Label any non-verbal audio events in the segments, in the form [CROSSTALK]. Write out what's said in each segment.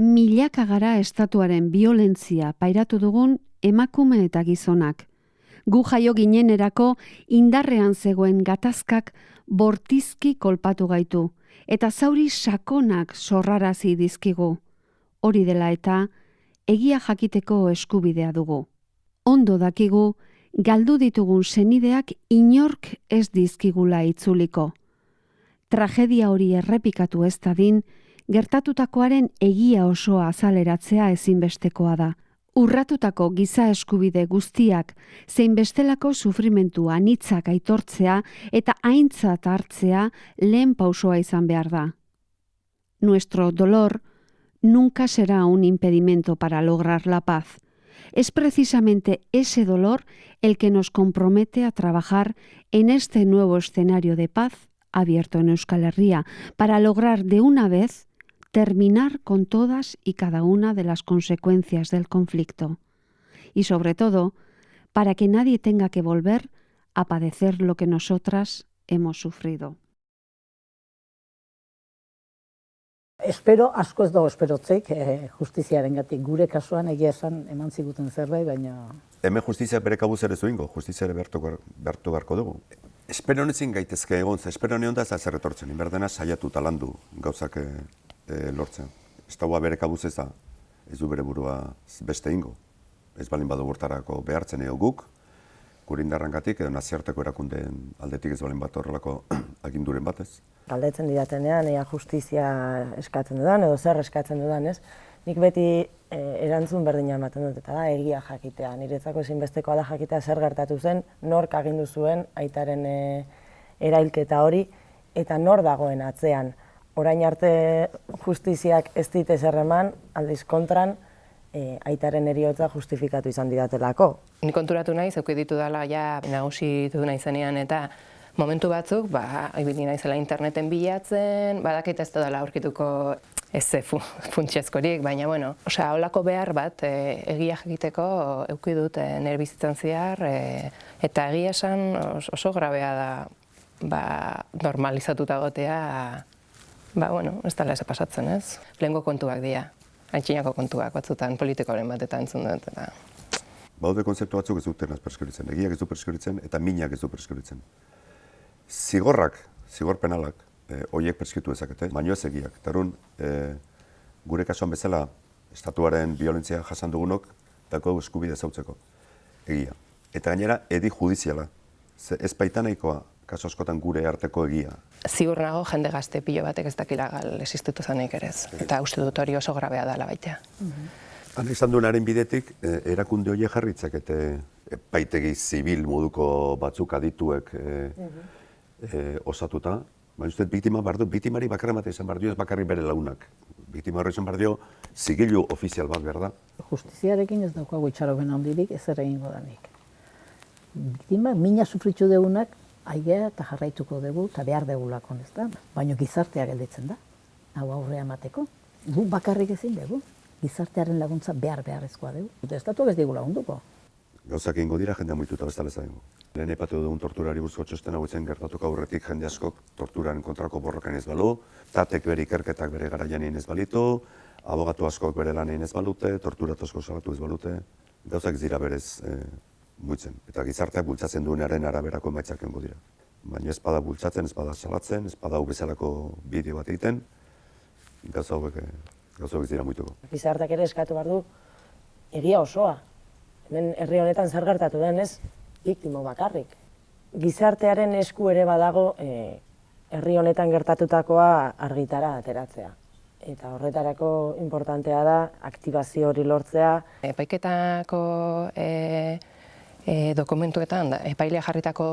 milaka gara estatuaren violentzia pairatu dugun emakume eta gizonak. Gu jaio ginenerako indarrean zegoen gatazkak bortizki kolpatu gaitu, eta zauri sakonak sorrarazi dizkigu. Hori dela eta, egia jakiteko eskubidea dugu. Ondo dakigu, galdu ditugun senideak inork ez dizkigula itzuliko. Tragedia hori errepikatu ez dadin, gertatutakoaren egia osoa azaleratzea ezinbestekoa da. Urratutako giza eskubide guztiak zein bestelako sufrimentu anitzak aitortzea eta aintzat hartzea lehen pausoa izan behar da. Nuestro dolor nunca será un impedimento para lograr la paz. Es precisamente ese dolor el que nos compromete a trabajar en este nuevo escenario de paz abierto en Euskal Herria para lograr de una vez terminar con todas y cada una de las consecuencias del conflicto. Y sobre todo, para que nadie tenga que volver a padecer lo que nosotras hemos sufrido. Espero, asko ez dago esperotzeik, eh, justiziaren gatik. Gure kasuan egia esan eman ziguten zerbait, baina... Hemen justizia bere kabuz ere zuingo, justizia ere behartu, behartu beharko dugu. Espero nezin gaitezke egon, ze espero da ez da zer etortzen, inberdena saiatu talandu gauzak eh, e, lortzen. Estaua bere kabuz ez da, ez du bere burua beste ingo. Ez balin badu bortarako behartzen ego guk, gurindarran gatik, edo naziarteko erakundeen aldetik ez balin bat horrelako [CLEARS THROAT] aginduren batez. Galdetzen didatenean, ea justizia eskatzen dudan, edo zer eskatzen dudan, ez? Nik beti e, erantzun berdina ematen dut, eta da, egia jakitea. Niretzako ezinbestekoa da jakitea zer gertatu zen, nork agindu zuen aitaren e, erailketa hori, eta nor dagoen atzean orain arte justiziak ez dit eman, aldiz kontran, e, aitaren eriotza justifikatu izan didatelako. Ni konturatu nahi, zeuki ditu dela, ja, nagusi ditu nahi zenean, eta momentu batzuk, ba, ibili naizela interneten bilatzen, badakit ez dela aurkituko ez fu, funtsezkorik, baina, bueno, osea, holako behar bat, e, egia egiteko euki dut e, nire bizitzen ziar, e, eta egia esan oso grabea da, ba, normalizatuta gotea, Ba, bueno, ez dala pasatzen, ez? Lehenko kontuak dira, haintxinako kontuak batzutan politikoaren bat eta entzun dut. Eta... Baude konzeptu batzuk ez duten perskritzen, egiak ez du perskritzen eta minak ez du perskritzen. Zigorrak, zigor penalak, e, oiek perskritu ezakete, baino ez egiak. Tarun, e, gure kasuan bezala, estatuaren violentzia jasan dugunok, dako eskubide zautzeko, egia. Eta gainera, edi judiziala. Ez baita nahikoa kaso askotan gure arteko egia. Ziur nago jende gazte pilo batek ez dakila gal existitu zanik ere eta uste dut hori oso grabea dela baita. Han izan duenaren bidetik, eh, erakunde hori jarritzak eta paitegi zibil moduko batzuk adituek e, e, osatuta, baina uste biktima bardu, biktimari bakarra mate izan bardio ez bakarri bere launak. Biktima horre izan bardio zigilu ofizial bat behar da. Justiziarekin ez daukagu itxaroben handirik ez ere ingo danik. Biktima, mina sufritxu deunak, aigea eta jarraituko dugu eta behar degulako, ez da? Baina gizartea gelditzen da, hau aurrea emateko. Gu bakarrik ezin dugu, gizartearen laguntza behar beharrezkoa dugu. Eta estatu ez digu lagunduko. Gauzak ingo dira jendea muituta bezala zaingo. Lehen epatu dugun torturari buruzko txosten hau etzen gertatuko aurretik jende askok torturaren kontrako borrokan ez balu, tatek bere ikerketak bere garaian ez balitu, abogatu askok bere lan ez balute, torturatu asko salatu ez balute, gauzak zira berez eh, muitzen. Eta gizarteak bultzatzen duenaren araberako emaitzak engo dira. Baina ez bada bultzatzen, ez bada salatzen, ez bada bezalako bideo bat egiten, gauza hauek, eh, gauza hauek dira muituko. Gizarteak ere eskatu behar du, egia osoa. Hemen herri honetan zer gertatu den ez, biktimo bakarrik. Gizartearen esku ere badago e, herri honetan gertatutakoa argitara ateratzea. Eta horretarako importantea da, aktibazio hori lortzea. Epaiketako e, e, dokumentuetan epailea jarritako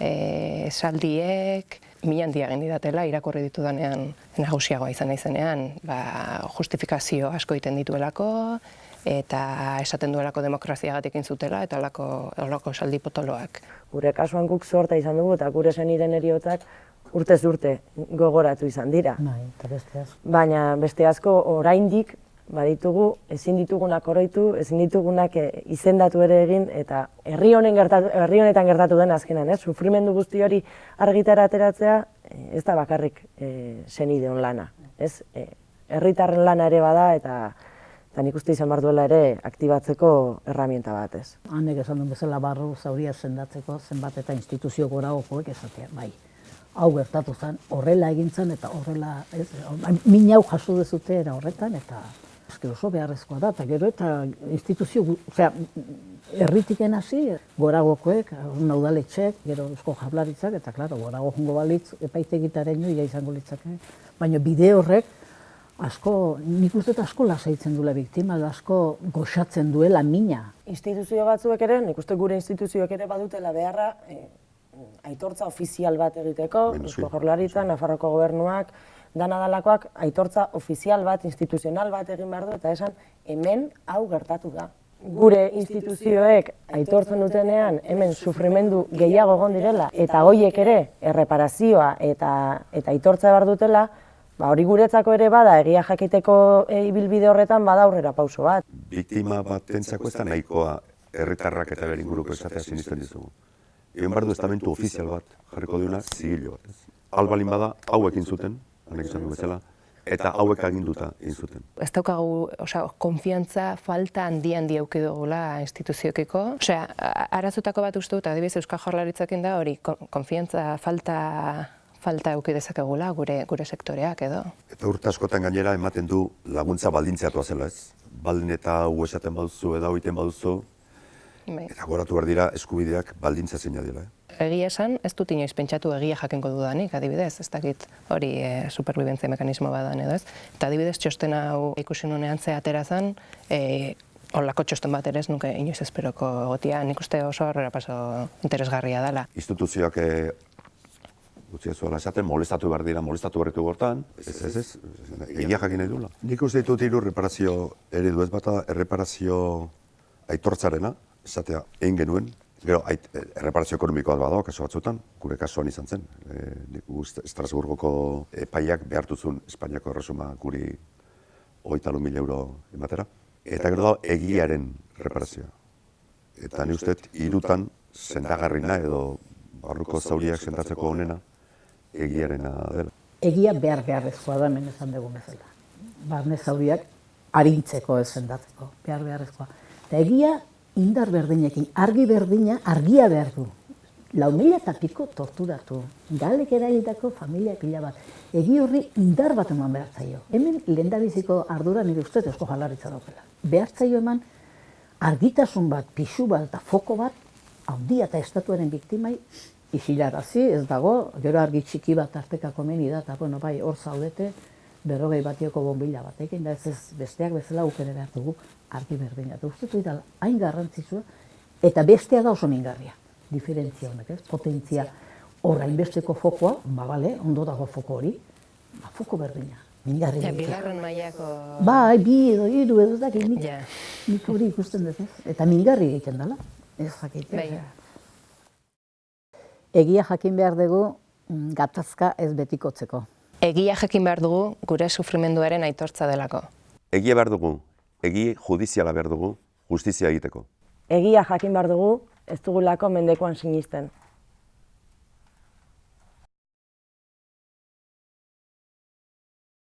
e, esaldiek milan diagen didatela irakurri ditu danean nagusiagoa izan naizenean ba, justifikazio asko egiten dituelako eta esaten duelako demokraziagatik zutela eta olako, olako esaldi potoloak. Gure kasuan guk sorta izan dugu eta gure zeniden eriotak urtez urte gogoratu izan dira. Bai, beste asko. Baina beste asko oraindik baditugu, ezin ditugunak oroitu, ezin ditugunak eh, izendatu ere egin, eta herri honen gertatu, herri honetan gertatu den azkenan, ez? Sufrimendu guzti hori argitara ateratzea, eh, ez da bakarrik e, lana, ez? herritarren lana ere bada eta eta nik uste izan duela ere aktibatzeko herramienta bat ez. Hanek esan duen bezala barru zauria sendatzeko zenbat eta instituzio goragokoek esatea, bai. Hau gertatu zen, horrela egin zen eta horrela, ez, min hau jaso dezute era horretan eta eske oso beharrezkoa da, eta gero eta instituzio, osea, erritiken hasi, goragokoek, naudaletxek, gero eusko jablaritzak, eta klaro, gorago jungo balitz, epaitegitaren joia izango litzake, baina bide horrek, asko, nik uste asko lasaitzen duela biktima, asko goxatzen duela mina. Instituzio batzuek ere, nik uste gure instituzioek ere badutela beharra, eh, aitortza ofizial bat egiteko, Eusko sí. Jaurlaritza, Nafarroko gobernuak, dana dalakoak aitortza ofizial bat, instituzional bat egin behar du, eta esan hemen hau gertatu da. Gure instituzioek aitortzen dutenean hemen sufrimendu gehiago egon direla, eta hoiek ere erreparazioa eta, eta aitortza behar dutela, ba, hori guretzako ere bada, egia jakiteko e, ibilbide horretan bada aurrera pauso bat. Biktima batentzako ez da nahikoa herritarrak eta bere inguruko esatea sinisten dizugu. Egon behar du estamentu ofizial bat, jarriko duena, zigilo bat. Albalin bada, hauek egin zuten, hanek esan du bezala, eta hauek aginduta egin zuten. Ez daukagu, osea, konfiantza falta handi handi auki dugula instituziokiko. Osea, a- arazotako bat uste dut, adibidez Euskal Jaurlaritzakin da hori, kon- konfiantza falta falta auki dezakegula gure gure sektoreak edo. Eta urte askotan gainera ematen du laguntza baldintzeatua zela ez. Baldin eta hau esaten baduzu edo egiten baduzu, Bai. eta goratu behar dira eskubideak baldintza zeina dela. Eh? Egia esan, ez dut inoiz pentsatu egia jakenko dudanik, adibidez, ez dakit hori e, superbibentzia mekanismo badan edo ez. Eta adibidez, txosten hau ikusi nunean ze atera zen, e, holako txosten bat ere ez nuke inoiz esperoko egotia, nik uste oso aurrera paso interesgarria dela. Instituzioak eh, utzi ez zuela esaten, molestatu behar dira, molestatu berritu gortan, ez, ez, ez, egia jakin nahi duela. Nik uste ditut hiru reparazio eredu ez bata, erreparazio aitortzarena, esatea egin genuen, Gero, ait, erreparazio ekonomikoa badago, kasu batzutan, gure kasuan izan zen. E, nik uste Estrasburgoko epaiak behartuzun Espainiako erresuma guri hogeita lau mila euro ematera. Eta gero dago egiaren reparazioa. Eta ni uste dut hirutan sendagarrina edo barruko zauriak sendatzeko honena egiarena dela. Egia behar beharrezkoa da hemen esan dugun bezala. Barne zauriak arintzeko ez sendatzeko, behar beharrezkoa. Eta egia indar berdinekin, argi berdina, argia behar du. Lau mila eta piko torturatu, galek eragitako familia pila bat. Egi horri indar bat eman behar zaio. Hemen lehendabiziko ardura nire ustez eusko jalaritza daukela. Behar zaio eman argitasun bat, pixu bat eta foko bat, handia eta estatuaren biktimai isilarazi, ez dago, gero argi txiki bat tartekako meni da, eta bueno, bai, hor zaudete, berrogei batioko bombila batekin, da ez ez besteak bezala ukere behar dugu argi berdina. Eta uste dut hain garrantzitsua, eta bestea da oso mingarria, diferentzia honek, ez? Potentzia horra inbesteko fokoa, ba bale, ondo dago foko hori, ba foko berdina, mingarri. Ja, bigarren mailako... Bai, bi edo hiru edo dakit, nik, Ja. nik hori ikusten dut, ez? Eta mingarri egiten dela, ez dakit. Bai. Egia jakin behar dugu mm, gatazka ez betikotzeko. Egia jakin behar dugu gure sufrimenduaren aitortza delako. Egia behar dugu, egi judiziala behar dugu, justizia egiteko. Egia jakin behar dugu, ez dugulako mendekoan sinisten.